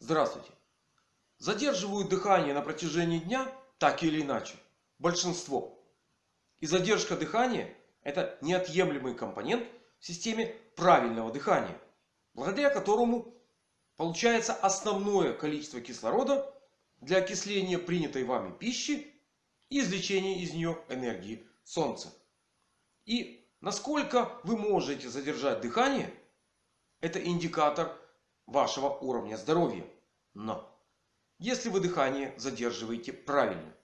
Здравствуйте. Задерживают дыхание на протяжении дня так или иначе. Большинство. И задержка дыхания это неотъемлемый компонент в системе правильного дыхания. Благодаря которому получается основное количество кислорода для окисления принятой вами пищи и извлечения из нее энергии Солнца. И насколько вы можете задержать дыхание, это индикатор вашего уровня здоровья. Но если вы дыхание задерживаете правильно.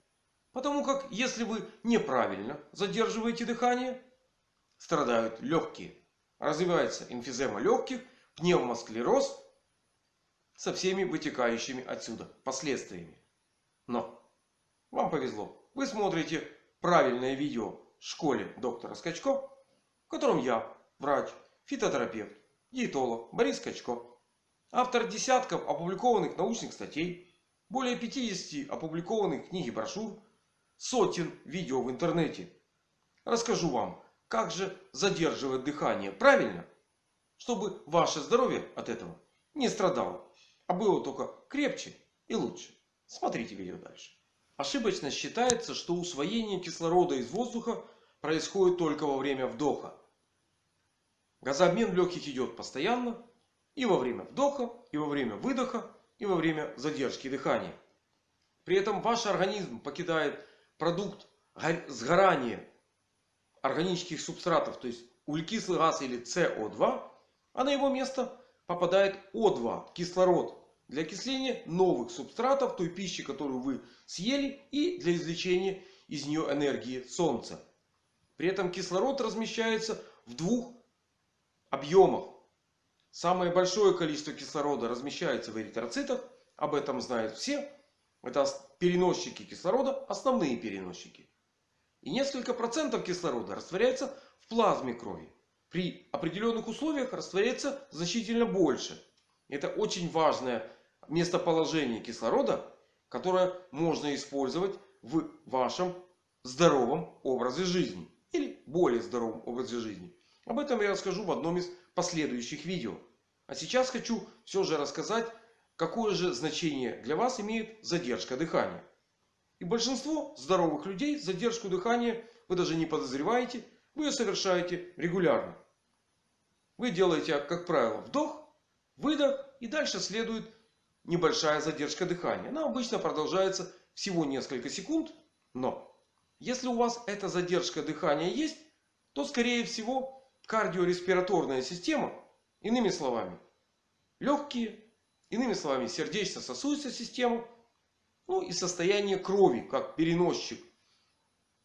Потому как если вы неправильно задерживаете дыхание, страдают легкие. Развивается эмфизема легких, пневмосклероз со всеми вытекающими отсюда последствиями. Но вам повезло. Вы смотрите правильное видео в школе доктора Скачко, в котором я, врач, фитотерапевт, диетолог Борис Скачко, автор десятков опубликованных научных статей, более 50 опубликованных книг и брошюр, сотен видео в интернете. Расскажу вам, как же задерживать дыхание правильно, чтобы ваше здоровье от этого не страдало, а было только крепче и лучше. Смотрите видео дальше. Ошибочно считается, что усвоение кислорода из воздуха происходит только во время вдоха. Газообмен в легких идет постоянно. И во время вдоха, и во время выдоха, и во время задержки дыхания. При этом ваш организм покидает продукт сгорания органических субстратов, то есть углекислый газ или СО2, а на его место попадает О2, кислород, для окисления новых субстратов, той пищи, которую вы съели, и для извлечения из нее энергии Солнца. При этом кислород размещается в двух объемах. Самое большое количество кислорода размещается в эритроцитах. Об этом знают все. Это переносчики кислорода, основные переносчики. И несколько процентов кислорода растворяется в плазме крови. При определенных условиях растворяется значительно больше. Это очень важное местоположение кислорода, которое можно использовать в вашем здоровом образе жизни. Или более здоровом образе жизни. Об этом я расскажу в одном из последующих видео. А сейчас хочу все же рассказать, какое же значение для вас имеет задержка дыхания. И большинство здоровых людей задержку дыхания вы даже не подозреваете. Вы ее совершаете регулярно. Вы делаете, как правило, вдох, выдох. И дальше следует небольшая задержка дыхания. Она обычно продолжается всего несколько секунд. Но если у вас эта задержка дыхания есть, то скорее всего кардиореспираторная система, иными словами, легкие, иными словами, сердечно-сосудистая система ну и состояние крови, как переносчик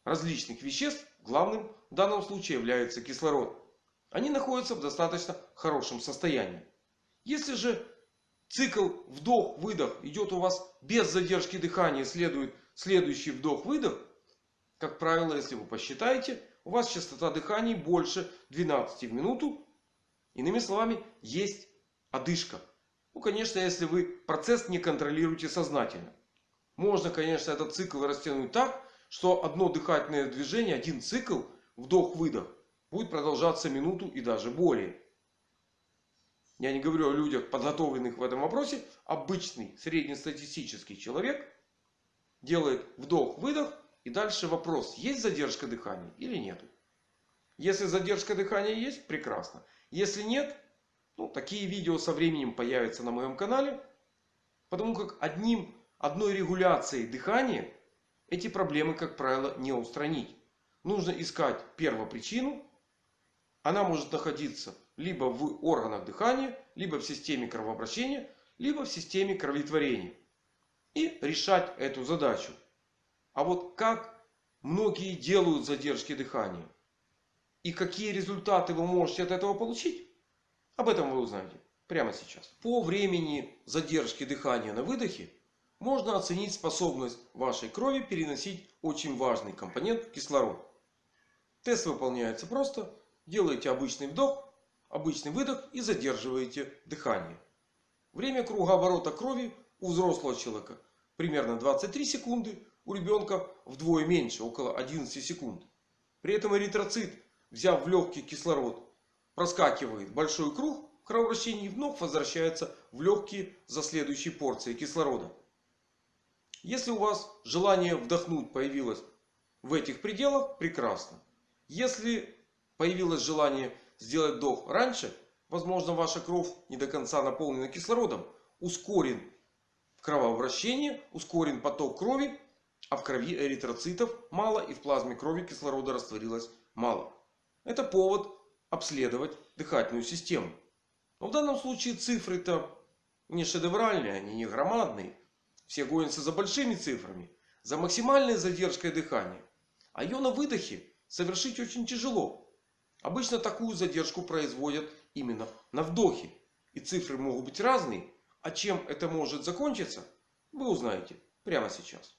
различных веществ, главным в данном случае является кислород. Они находятся в достаточно хорошем состоянии. Если же цикл вдох-выдох идет у вас без задержки дыхания, следует следующий вдох-выдох. Как правило, если вы посчитаете, у вас частота дыхания больше 12 в минуту. Иными словами, есть одышка. Ну, конечно, если вы процесс не контролируете сознательно. Можно, конечно, этот цикл растянуть так, что одно дыхательное движение, один цикл, вдох-выдох, будет продолжаться минуту и даже более. Я не говорю о людях, подготовленных в этом вопросе. Обычный среднестатистический человек делает вдох-выдох. И дальше вопрос, есть задержка дыхания или нет. Если задержка дыхания есть, прекрасно. Если нет, ну, такие видео со временем появятся на моем канале. Потому как одним одной регуляцией дыхания эти проблемы, как правило, не устранить. Нужно искать первопричину. Она может находиться либо в органах дыхания, либо в системе кровообращения, либо в системе кроветворения. И решать эту задачу. А вот как многие делают задержки дыхания. И какие результаты вы можете от этого получить. Об этом вы узнаете прямо сейчас. По времени задержки дыхания на выдохе можно оценить способность вашей крови переносить очень важный компонент кислород. Тест выполняется просто. Делаете обычный вдох, обычный выдох и задерживаете дыхание. Время кругооборота крови у взрослого человека примерно 23 секунды. У ребенка вдвое меньше, около 11 секунд. При этом эритроцит, взяв в легкий кислород, проскакивает большой круг в кровообращение вновь возвращается в легкие за следующей порцией кислорода. Если у вас желание вдохнуть появилось в этих пределах, прекрасно. Если появилось желание сделать вдох раньше, возможно ваша кровь не до конца наполнена кислородом, ускорен кровообращение, ускорен поток крови, а в крови эритроцитов мало и в плазме крови кислорода растворилось мало. Это повод обследовать дыхательную систему. Но в данном случае цифры-то не шедевральные, они не громадные. Все гонятся за большими цифрами, за максимальной задержкой дыхания. А ее на выдохе совершить очень тяжело. Обычно такую задержку производят именно на вдохе. И цифры могут быть разные. А чем это может закончиться, вы узнаете прямо сейчас.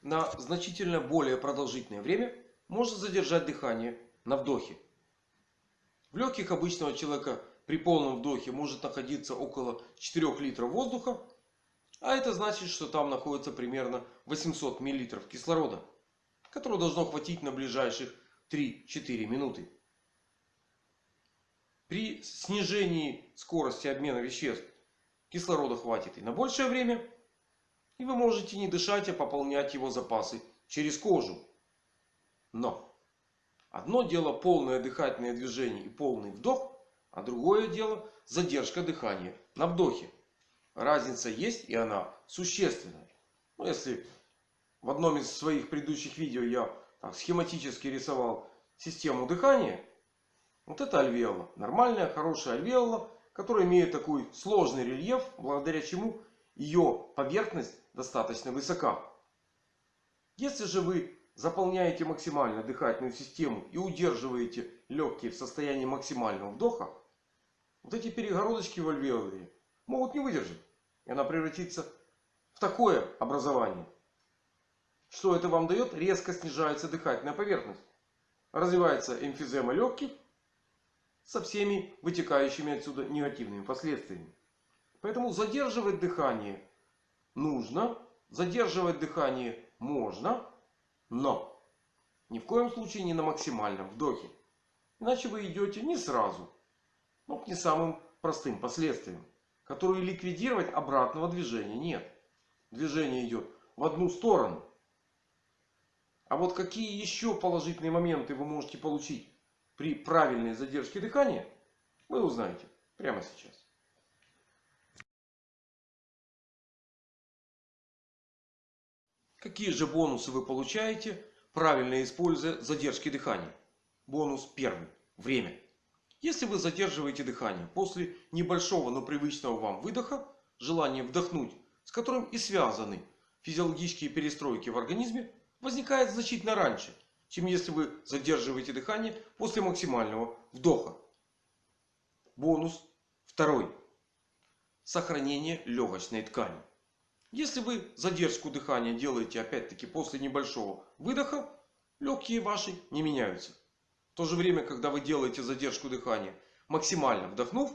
На значительно более продолжительное время можно задержать дыхание на вдохе. В легких обычного человека при полном вдохе может находиться около 4 литров воздуха. А это значит, что там находится примерно 800 мл кислорода. Которого должно хватить на ближайших 3-4 минуты. При снижении скорости обмена веществ кислорода хватит и на большее время. И вы можете не дышать, а пополнять его запасы через кожу. Но одно дело полное дыхательное движение и полный вдох. А другое дело задержка дыхания на вдохе. Разница есть и она существенная. Ну, если в одном из своих предыдущих видео я так, схематически рисовал систему дыхания. Вот это альвеола. Нормальная, хорошая альвеола, которая имеет такой сложный рельеф, благодаря чему ее поверхность достаточно высока. Если же вы заполняете максимально дыхательную систему и удерживаете легкие в состоянии максимального вдоха, вот эти перегородочки в альвеоле могут не выдержать. И она превратится в такое образование. Что это вам дает? Резко снижается дыхательная поверхность. Развивается эмфизема легких со всеми вытекающими отсюда негативными последствиями. Поэтому задерживать дыхание нужно. Задерживать дыхание можно. Но ни в коем случае не на максимальном вдохе. Иначе вы идете не сразу но к не самым простым последствиям. Которые ликвидировать обратного движения нет. Движение идет в одну сторону. А вот какие еще положительные моменты вы можете получить при правильной задержке дыхания, вы узнаете прямо сейчас. Какие же бонусы вы получаете, правильно используя задержки дыхания? Бонус первый. Время. Если вы задерживаете дыхание после небольшого, но привычного вам выдоха, желание вдохнуть, с которым и связаны физиологические перестройки в организме, возникает значительно раньше, чем если вы задерживаете дыхание после максимального вдоха. Бонус второй. Сохранение легочной ткани. Если вы задержку дыхания делаете опять-таки после небольшого выдоха, легкие ваши не меняются то же время, когда вы делаете задержку дыхания, максимально вдохнув,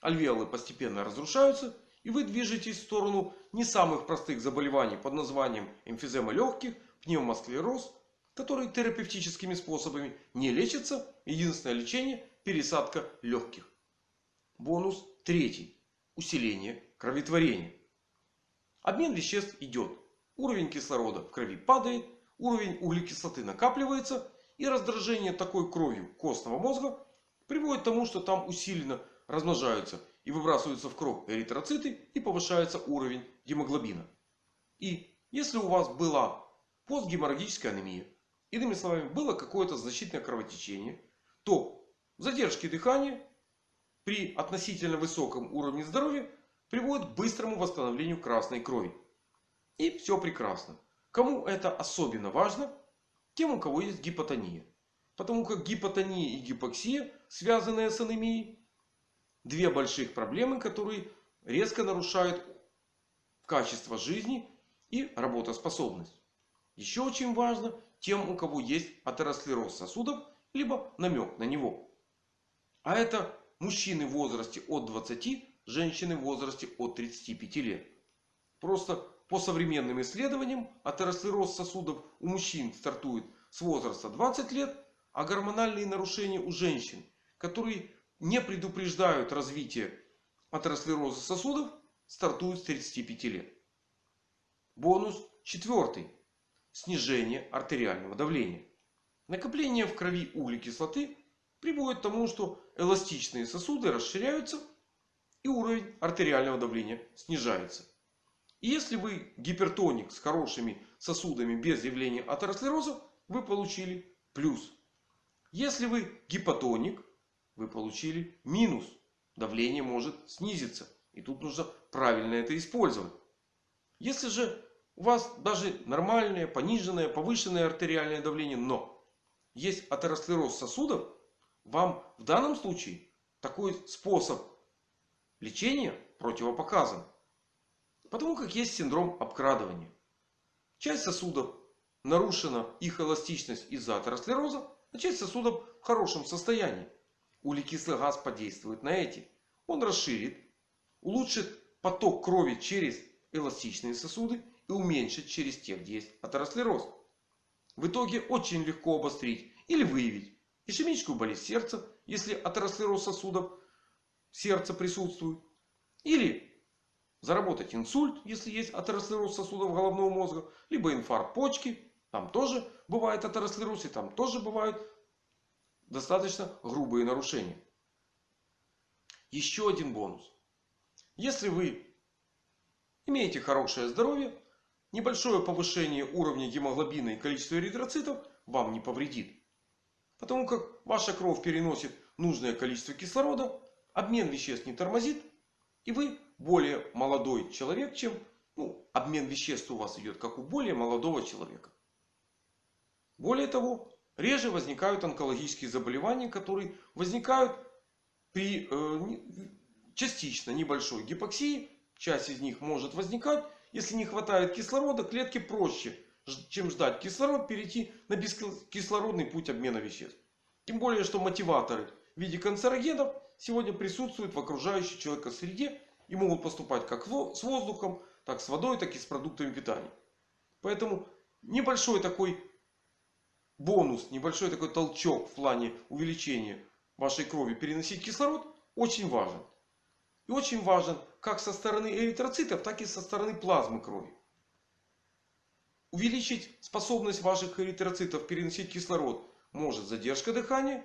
альвеолы постепенно разрушаются. И вы движетесь в сторону не самых простых заболеваний под названием эмфизема легких, пневмосклероз, который терапевтическими способами не лечится. Единственное лечение – пересадка легких. Бонус третий. Усиление кроветворения. Обмен веществ идет. Уровень кислорода в крови падает. Уровень углекислоты накапливается. И раздражение такой кровью костного мозга приводит к тому, что там усиленно размножаются и выбрасываются в кровь эритроциты и повышается уровень гемоглобина. И если у вас была постгеморрагическая анемия, иными словами было какое-то значительное кровотечение, то задержки дыхания при относительно высоком уровне здоровья приводят к быстрому восстановлению красной крови. И все прекрасно. Кому это особенно важно, тем, у кого есть гипотония. Потому как гипотония и гипоксия, связанные с анемией, две больших проблемы, которые резко нарушают качество жизни и работоспособность. Еще очень важно тем, у кого есть атеросклероз сосудов, либо намек на него. А это мужчины в возрасте от 20, женщины в возрасте от 35 лет. Просто по современным исследованиям атеросклероз сосудов у мужчин стартует с возраста 20 лет, а гормональные нарушения у женщин, которые не предупреждают развитие атеросклероза сосудов, стартуют с 35 лет. Бонус четвертый. Снижение артериального давления. Накопление в крови углекислоты приводит к тому, что эластичные сосуды расширяются и уровень артериального давления снижается. И если вы гипертоник с хорошими сосудами без явления атеросклероза, вы получили плюс. Если вы гипотоник, вы получили минус. Давление может снизиться. И тут нужно правильно это использовать. Если же у вас даже нормальное, пониженное, повышенное артериальное давление, но есть атеросклероз сосудов, вам в данном случае такой способ лечения противопоказан. Потому как есть синдром обкрадывания. Часть сосудов нарушена их эластичность из-за атеросклероза, а часть сосудов в хорошем состоянии. Углекислый газ подействует на эти. Он расширит, улучшит поток крови через эластичные сосуды и уменьшит через те, где есть атеросклероз. В итоге очень легко обострить или выявить ишемическую болезнь сердца, если атеросклероз сосудов сердца присутствует. Или заработать инсульт, если есть атеросклероз сосудов головного мозга. Либо инфаркт почки. Там тоже бывает атеросклероз и там тоже бывают достаточно грубые нарушения. Еще один бонус. Если вы имеете хорошее здоровье, небольшое повышение уровня гемоглобина и количества эритроцитов вам не повредит. Потому как ваша кровь переносит нужное количество кислорода, обмен веществ не тормозит. И вы более молодой человек, чем ну, обмен веществ у вас идет, как у более молодого человека. Более того, реже возникают онкологические заболевания, которые возникают при э, частично небольшой гипоксии. Часть из них может возникать если не хватает кислорода, клетке проще, чем ждать кислород, перейти на бескислородный путь обмена веществ. Тем более, что мотиваторы в виде канцерогенов сегодня присутствуют в окружающей человека среде и могут поступать как с воздухом, так с водой, так и с продуктами питания. Поэтому небольшой такой бонус, небольшой такой толчок в плане увеличения вашей крови переносить кислород очень важен. И очень важен как со стороны эритроцитов, так и со стороны плазмы крови. Увеличить способность ваших эритроцитов переносить кислород может задержка дыхания.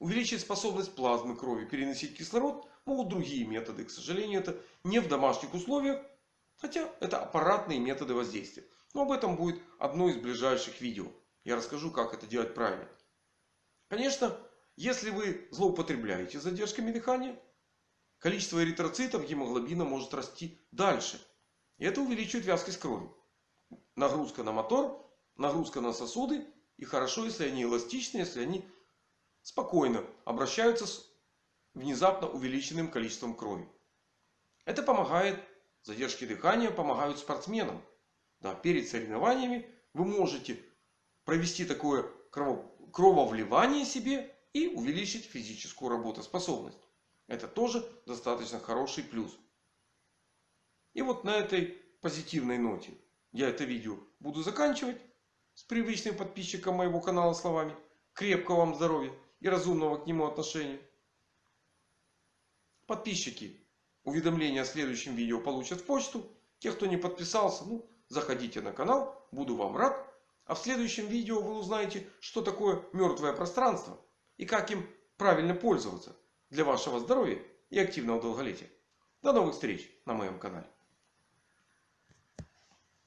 Увеличить способность плазмы крови переносить кислород могут другие методы. К сожалению, это не в домашних условиях. Хотя это аппаратные методы воздействия. Но об этом будет одно из ближайших видео. Я расскажу, как это делать правильно. Конечно, если вы злоупотребляете задержками дыхания, количество эритроцитов гемоглобина может расти дальше. И это увеличивает вязкость крови. Нагрузка на мотор, нагрузка на сосуды. И хорошо, если они эластичны, если они спокойно обращаются с внезапно увеличенным количеством крови. Это помогает, задержки дыхания помогают спортсменам. Да, перед соревнованиями вы можете провести такое крововливание себе и увеличить физическую работоспособность. Это тоже достаточно хороший плюс. И вот на этой позитивной ноте я это видео буду заканчивать. С привычным подписчиком моего канала словами. Крепкого вам здоровья и разумного к нему отношения. Подписчики уведомления о следующем видео получат в почту. Те, кто не подписался, ну, заходите на канал. Буду вам рад. А в следующем видео вы узнаете, что такое мертвое пространство. И как им правильно пользоваться для вашего здоровья и активного долголетия. До новых встреч на моем канале.